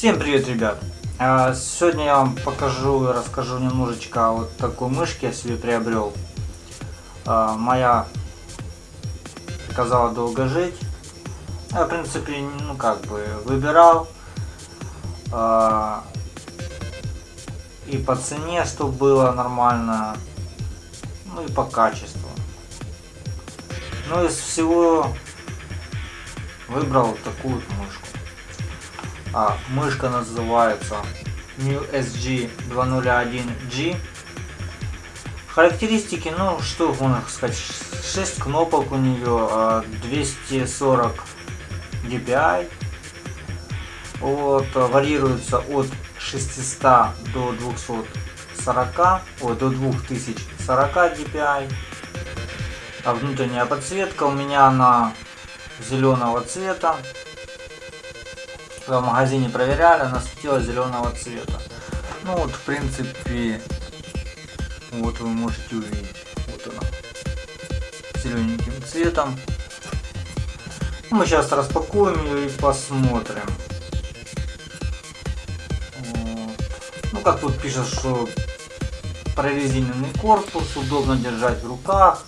привет, ребят! А, сегодня я вам покажу и расскажу немножечко о вот такой мышке я себе приобрел. А, моя сказала долго жить. Я, в принципе, ну как бы выбирал. А, и по цене, чтобы было нормально. Ну и по качеству. Ну из всего выбрал такую мышку. А, мышка называется New SG 201G. Характеристики, ну что можно сказать, 6 кнопок у нее, 240 DPI. Вот, варьируется от 600 до 240, ой, до 2040 DPI. А внутренняя подсветка у меня она зеленого цвета в магазине проверяли, она светила зеленого цвета. Ну вот, в принципе, вот вы можете увидеть. Вот она. Зелененьким цветом. Мы сейчас распакуем ее и посмотрим. Вот. Ну, как тут пишет, что прорезиненный корпус, удобно держать в руках.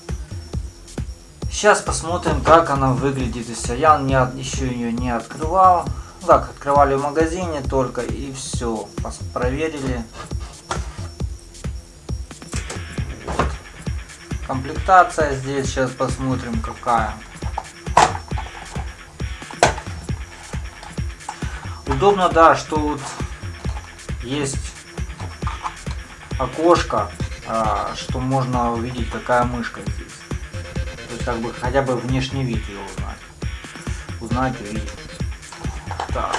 Сейчас посмотрим, как она выглядит. Если я не, еще ее не открывал. Так, открывали в магазине только и все. Проверили. Комплектация здесь сейчас посмотрим какая. Удобно, да, что вот есть окошко, а, что можно увидеть какая мышка здесь. То есть как бы хотя бы внешний вид ее узнать. Узнать, увидеть. Так.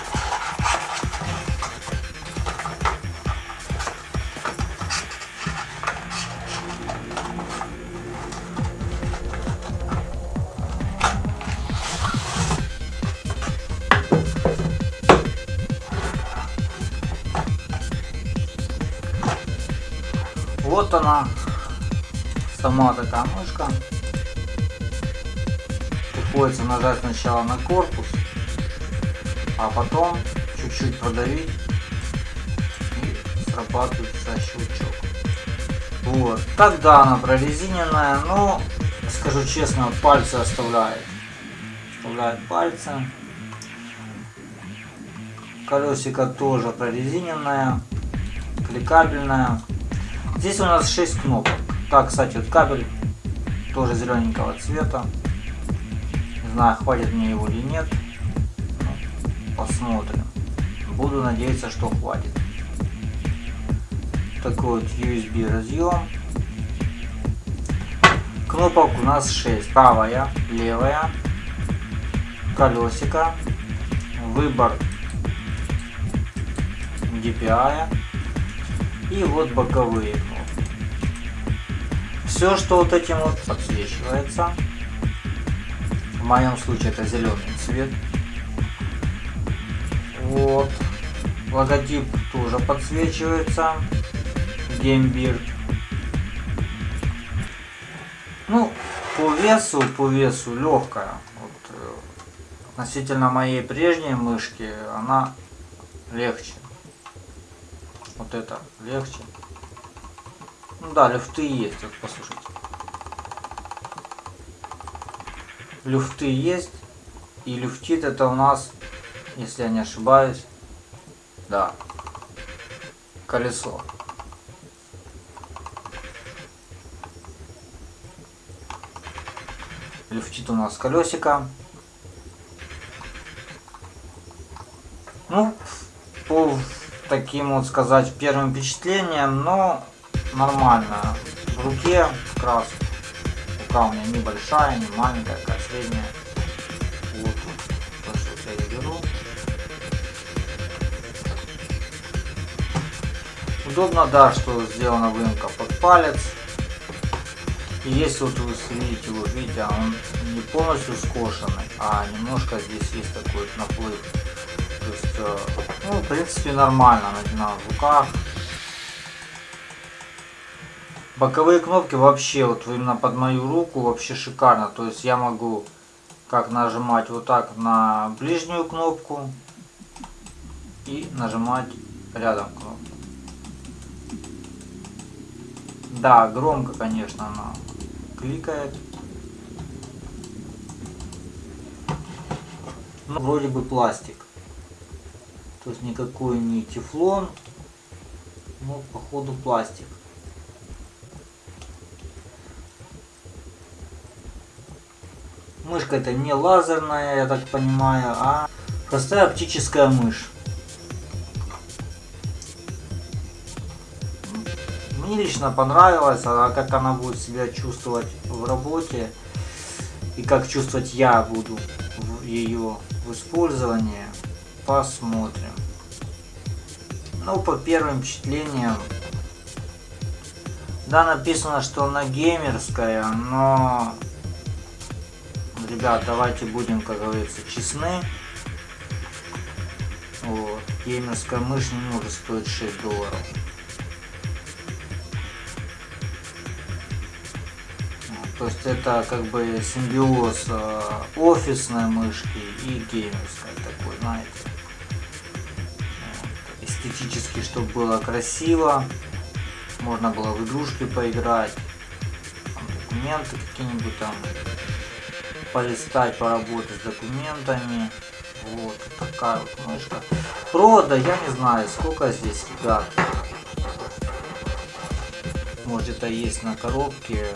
Вот она, сама такая мышка. Приходится нажать сначала на корпус, а потом чуть-чуть продавить и срабатывается щелчок. Вот. Тогда она прорезиненная, но, скажу честно, пальцы оставляет. Оставляет пальцы. Колесико тоже прорезиненное, кликабельное. Здесь у нас 6 кнопок. Так, кстати, вот кабель тоже зелененького цвета. Не знаю, хватит мне его или нет посмотрим. Буду надеяться, что хватит. Такой вот USB разъем. Кнопок у нас 6. Правая, левая, колесико, выбор DPI и вот боковые. Все, что вот этим вот подсвечивается. В моем случае это зеленый цвет. Вот. Логотип тоже подсвечивается. Геймбирд. Ну, по весу, по весу легкая. Вот, э, относительно моей прежней мышки, она легче. Вот это легче. Ну да, люфты есть, вот послушайте. Люфты есть. И люфтит это у нас если я не ошибаюсь. Да. Колесо. Люфтит у нас колесико. Ну, по таким вот сказать первым впечатлениям, но нормально. В руке как рука у меня небольшая, не маленькая, такая средняя. Удобно, да, что сделана выемка под палец. И если вот вы видите, вот видите, он не полностью скошенный, а немножко здесь есть такой наплыв. То есть, э, ну, в принципе, нормально на, в руках. Боковые кнопки вообще, вот именно под мою руку, вообще шикарно. То есть я могу как нажимать вот так на ближнюю кнопку и нажимать рядом кнопку. Да, громко, конечно, она кликает. Ну, вроде бы пластик. То есть никакой не тефлон, но походу пластик. Мышка это не лазерная, я так понимаю, а простая оптическая мышь. Мне лично понравилось, а как она будет себя чувствовать в работе и как чувствовать я буду ее в использовании, посмотрим. Ну, по первым впечатлениям, да, написано, что она геймерская, но ребят, давайте будем, как говорится, честны. Вот. Геймерская мышь не может стоить 6 долларов. То есть это как бы симбиоз э, офисной мышки и геймерской такой, знаете. Эстетически, чтобы было красиво. Можно было в игрушки поиграть. Там, документы какие-нибудь там полистать, поработать с документами. Вот такая вот мышка. Провода я не знаю, сколько здесь, ребят. Может это есть на коробке.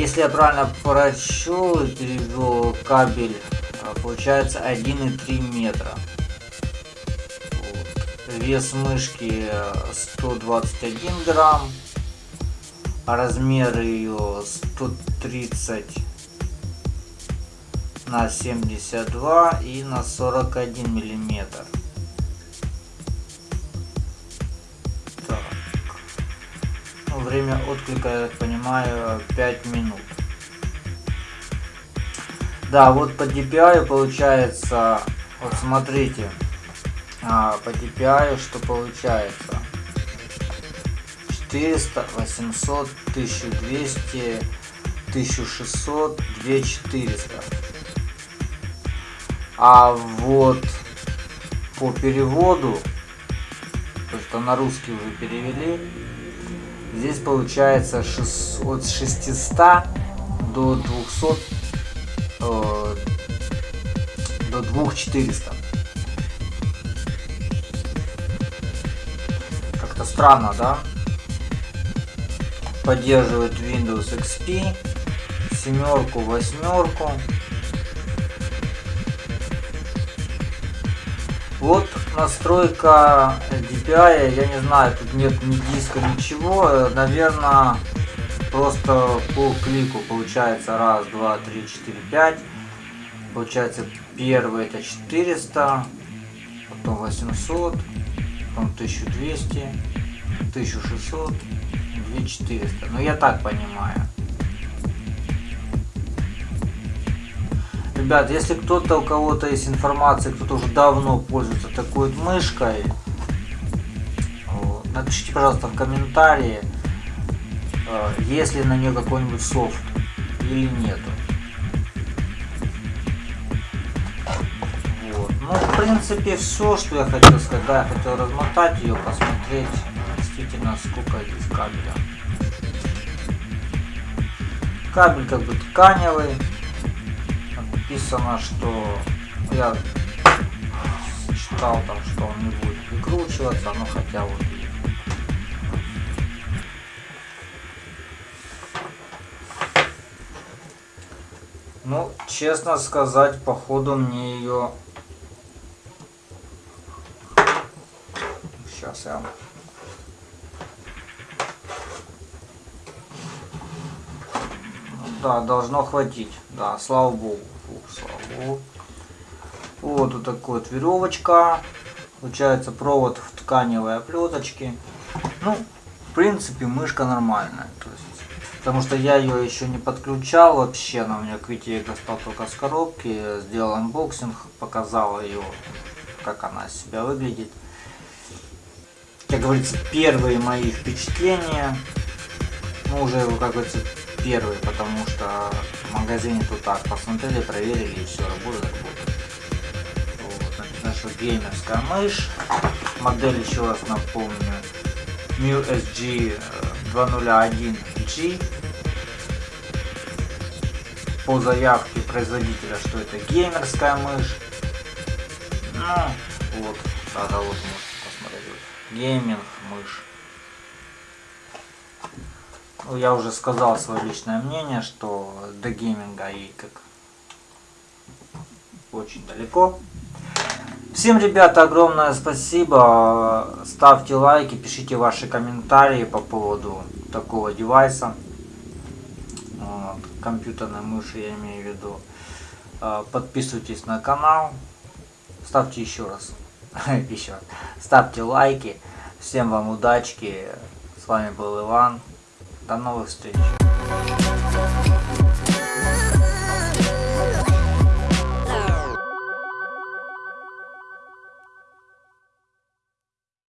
Если я правильно прочел и перевел кабель, а, получается 1,3 метра. Вес мышки 121 грамм а размер ее 130 на 72 и на 41 миллиметр. Время отклика, я понимаю, 5 минут. Да, вот по DPI получается, вот смотрите, а, по DPI что получается. 400, 800, 1200, 1600, 2400. А вот по переводу, то что на русский уже перевели, здесь получается 6, от 600 до 200, э, до 2400. Как-то странно, да? поддерживает Windows XP, семерку, восьмерку. Вот настройка DPI, я не знаю, тут нет ни диска, ничего, наверное, просто по клику получается раз, два, три, четыре, пять. Получается первый это 400, потом 800, потом 1200, 1600, 2400. Ну я так понимаю. Ребят, если кто-то, у кого-то есть информация, кто-то уже давно пользуется такой вот мышкой, напишите, пожалуйста, в комментарии, э, есть ли на нее какой-нибудь софт или нету. Вот. Ну, в принципе, все, что я хотел сказать. Да, я хотел размотать ее, посмотреть действительно сколько здесь кабеля. Кабель как бы тканевый. Написано, что я читал там, что он не будет выкручиваться, но хотя вот Ну, честно сказать, походу мне ее... Сейчас я Да, должно хватить. Да, слава богу. Богу. Вот, вот такой вот веревочка. Получается провод в тканевой оплеточке. Ну, в принципе, мышка нормальная. То есть, потому что я ее еще не подключал вообще. Она у меня как видите достал только с коробки. Сделал unboxing, показал ее, как она себя выглядит. Как говорится, первые мои впечатления. Ну, уже, как говорится, первый, потому что магазине тут так посмотрели, проверили и все, работает, работает. что геймерская мышь. Модель, еще раз напомню, Mu SG 201G. По заявке производителя, что это геймерская мышь. Ну, вот, тогда вот можете посмотреть. Гейминг мышь. Я уже сказал свое личное мнение, что до гейминга и как очень далеко. Всем, ребята, огромное спасибо. Ставьте лайки, пишите ваши комментарии по поводу такого девайса. Вот, компьютерной мыши я имею в виду. А, подписывайтесь на канал. Ставьте еще раз. еще раз. Ставьте лайки. Всем вам удачки. С вами был Иван. До новых встреч.